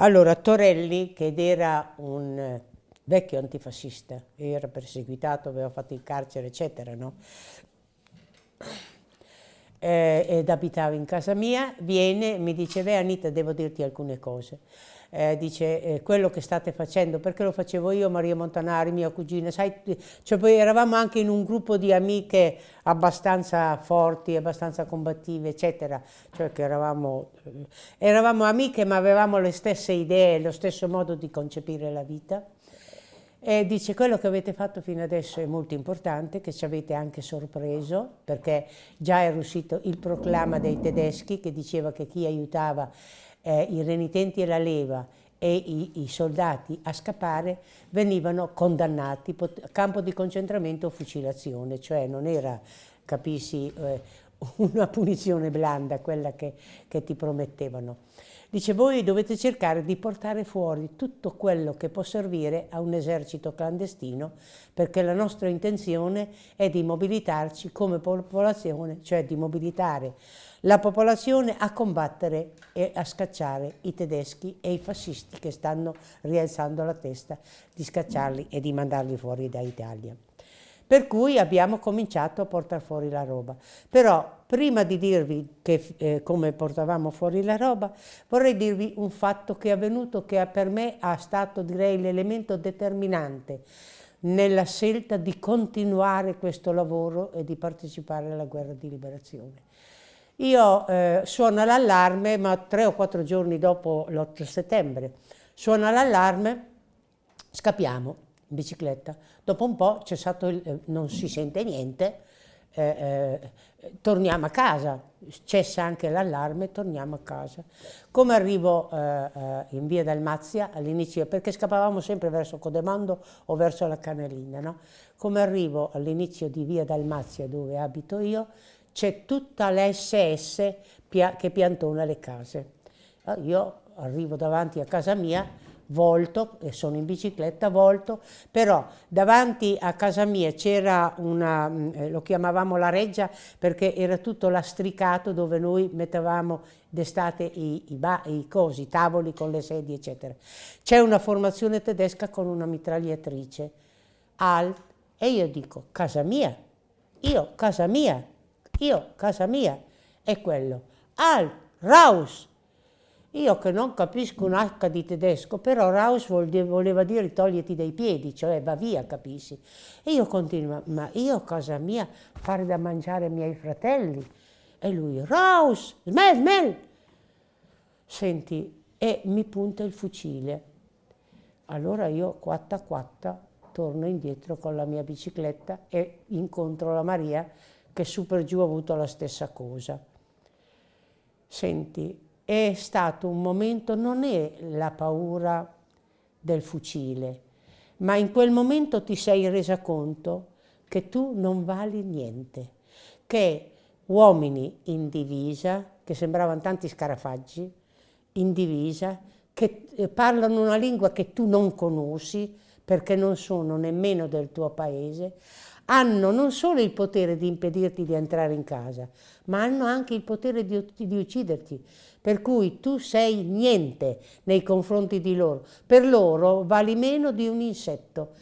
Allora, Torelli, che era un vecchio antifascista, era perseguitato, aveva fatto il carcere, eccetera, no? Eh, ed abitava in casa mia, viene e mi dice, beh Anita, devo dirti alcune cose eh, dice eh, quello che state facendo, perché lo facevo io, Maria Montanari, mia cugina, sai, cioè poi eravamo anche in un gruppo di amiche abbastanza forti, abbastanza combattive, eccetera, cioè che eravamo, eravamo amiche ma avevamo le stesse idee, lo stesso modo di concepire la vita. E dice quello che avete fatto fino adesso è molto importante, che ci avete anche sorpreso, perché già era uscito il proclama dei tedeschi che diceva che chi aiutava eh, i renitenti e la leva e i, i, soldati a scappare venivano condannati campo di concentramento o fucilazione, cioè non era, capisci, eh, una punizione blanda quella che, che ti promettevano. Dice voi dovete cercare di portare fuori tutto quello che può servire a un esercito clandestino perché la nostra intenzione è di mobilitarci come popolazione, cioè di mobilitare la popolazione a combattere e a scacciare i tedeschi e i fascisti che stanno rialzando la testa, di scacciarli e di mandarli fuori dall'Italia. Per cui abbiamo cominciato a portare fuori la roba. Però prima di dirvi che, eh, come portavamo fuori la roba, vorrei dirvi un fatto che è avvenuto che per me è stato direi l'elemento determinante nella scelta di continuare questo lavoro e di partecipare alla guerra di liberazione. Io eh, suona l'allarme, ma tre o quattro giorni dopo l'8 settembre, suona l'allarme, scappiamo bicicletta. Dopo un po' cessato il, eh, non si sente niente, eh, eh, torniamo a casa, cessa anche l'allarme, torniamo a casa. Come arrivo eh, eh, in via Dalmazia all'inizio, perché scappavamo sempre verso Codemondo o verso la Canalina, no? Come arrivo all'inizio di via Dalmazia dove abito io, c'è tutta l'SS che piantona le case. Ah, io arrivo davanti a casa mia, volto, e sono in bicicletta, volto, però davanti a casa mia c'era una, mm, eh, lo chiamavamo la reggia perché era tutto lastricato dove noi mettevamo d'estate i, i, i, cosi, i tavoli con le sedie, eccetera. C'è una formazione tedesca con una mitragliatrice, alt, e io dico, casa mia, io, casa mia, io, casa mia, è quello. Al, raus. Io che non capisco un H di tedesco, però raus voleva dire togliti dai piedi, cioè va via, capisci? E io continuo, ma io, casa mia, fare da mangiare ai miei fratelli. E lui, raus, smel, smel. Senti, e mi punta il fucile. Allora io, quatta quatta, torno indietro con la mia bicicletta e incontro la Maria che su per giù ha avuto la stessa cosa. Senti, è stato un momento, non è la paura del fucile, ma in quel momento ti sei resa conto che tu non vali niente, che uomini in divisa, che sembravano tanti scarafaggi, in divisa, che eh, parlano una lingua che tu non conosci perché non sono nemmeno del tuo paese, hanno non solo il potere di impedirti di entrare in casa, ma hanno anche il potere di, di, ucciderti. Per cui tu sei niente nei confronti di loro. Per loro vali meno di un insetto.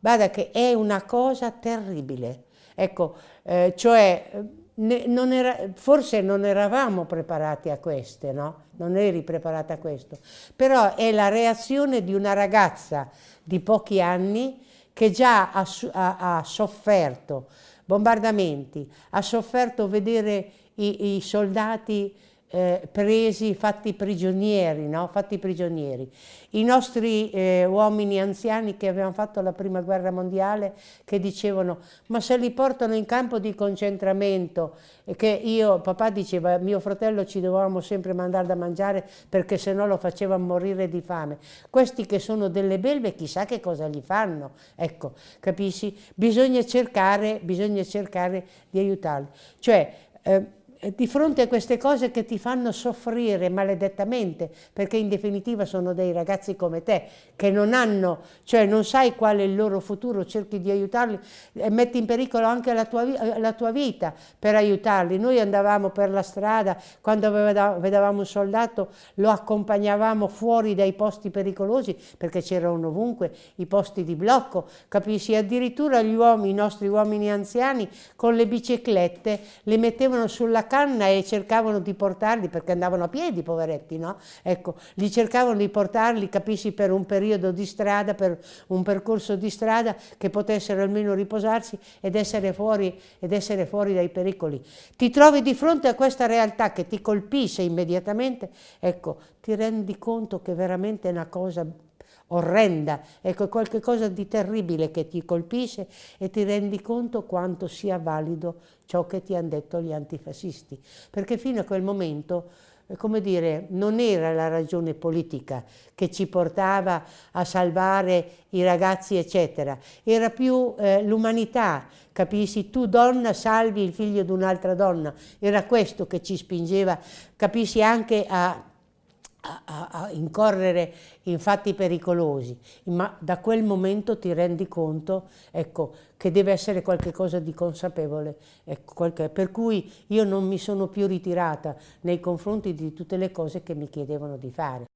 Guarda che è una cosa terribile. Ecco, eh, cioè, non era, forse non eravamo preparati a queste, no? Non eri preparata a questo. Però è la reazione di una ragazza di pochi anni che già ha, ha, ha sofferto bombardamenti, ha sofferto vedere i, i soldati eh, presi, fatti prigionieri, no? fatti prigionieri. I nostri eh, uomini anziani che avevano fatto la prima guerra mondiale che dicevano ma se li portano in campo di concentramento e che io, papà diceva mio fratello ci dovevamo sempre mandare da mangiare perché se no lo facevano morire di fame. Questi che sono delle belve chissà che cosa gli fanno, ecco, capisci? Bisogna cercare, bisogna cercare di aiutarli. Cioè, eh, di fronte a queste cose che ti fanno soffrire maledettamente, perché in definitiva sono dei ragazzi come te, che non hanno, cioè non sai qual è il loro futuro, cerchi di aiutarli e metti in pericolo anche la tua, la tua vita per aiutarli. Noi andavamo per la strada, quando vedevamo un soldato lo accompagnavamo fuori dai posti pericolosi, perché c'erano ovunque i posti di blocco, capisci? Addirittura gli uomini, i nostri uomini anziani, con le biciclette, le mettevano sulla canna e cercavano di portarli, perché andavano a piedi, poveretti, no? Ecco, li cercavano di portarli, capisci, per un periodo di strada, per un percorso di strada che potessero almeno riposarsi ed essere fuori, ed essere fuori dai pericoli. Ti trovi di fronte a questa realtà che ti colpisce immediatamente, ecco, ti rendi conto che veramente è una cosa orrenda, ecco, qualcosa di terribile che ti colpisce e ti rendi conto quanto sia valido ciò che ti hanno detto gli antifascisti, perché fino a quel momento eh, come dire, non era la ragione politica che ci portava a salvare i ragazzi, eccetera, era più eh, l'umanità, capisci? Tu donna salvi il figlio di un'altra donna, era questo che ci spingeva, capisci, anche a a, a, incorrere in fatti pericolosi, ma da quel momento ti rendi conto ecco, che deve essere qualcosa di consapevole, ecco, qualche, per cui io non mi sono più ritirata nei confronti di tutte le cose che mi chiedevano di fare.